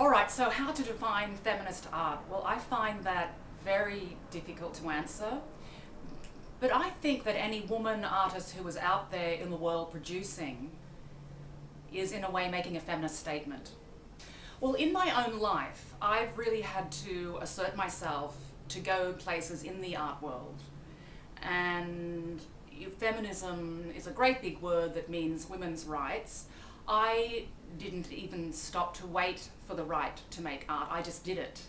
All right, so how to define feminist art? Well, I find that very difficult to answer. But I think that any woman artist who is out there in the world producing is in a way making a feminist statement. Well, in my own life, I've really had to assert myself to go places in the art world. And feminism is a great big word that means women's rights. I didn't even stop to wait for the right to make art, I just did it.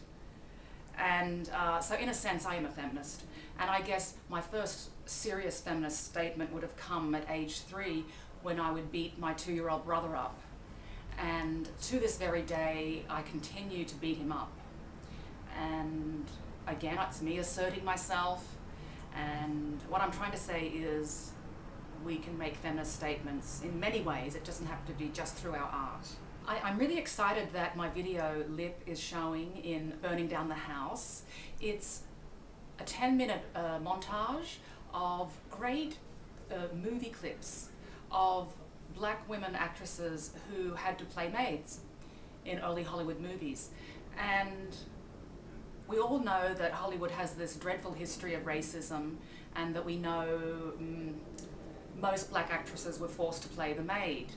And uh, so in a sense I am a feminist. And I guess my first serious feminist statement would have come at age three when I would beat my two-year-old brother up. And to this very day, I continue to beat him up. And again, it's me asserting myself. And what I'm trying to say is we can make feminist statements in many ways. It doesn't have to be just through our art. I, am really excited that my video Lip is showing in Burning Down the House. It's a 10 minute uh, montage of great uh, movie clips of black women actresses who had to play maids in early Hollywood movies. And we all know that Hollywood has this dreadful history of racism and that we know um, most black actresses were forced to play the maid.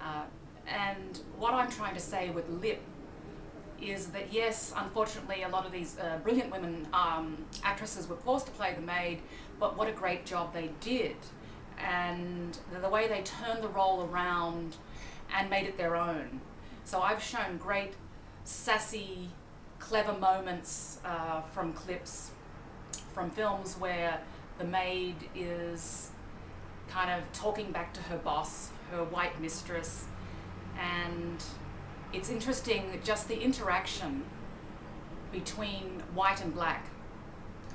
Uh, and what I'm trying to say with Lip is that yes, unfortunately, a lot of these uh, brilliant women um, actresses were forced to play the maid, but what a great job they did. And the way they turned the role around and made it their own. So I've shown great sassy, clever moments uh, from clips from films where the maid is kind of talking back to her boss, her white mistress, and it's interesting just the interaction between white and black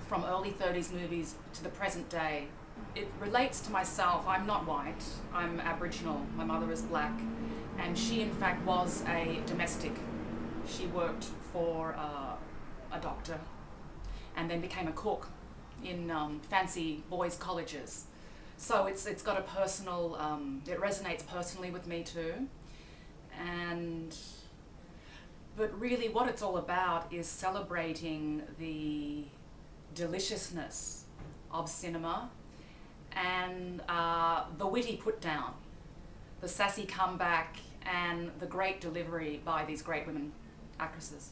from early 30s movies to the present day. It relates to myself. I'm not white. I'm Aboriginal. My mother is black. And she, in fact, was a domestic. She worked for uh, a doctor and then became a cook in um, fancy boys' colleges. So it's, it's got a personal, um, it resonates personally with me too. And, but really what it's all about is celebrating the deliciousness of cinema and uh, the witty put down, the sassy comeback and the great delivery by these great women actresses.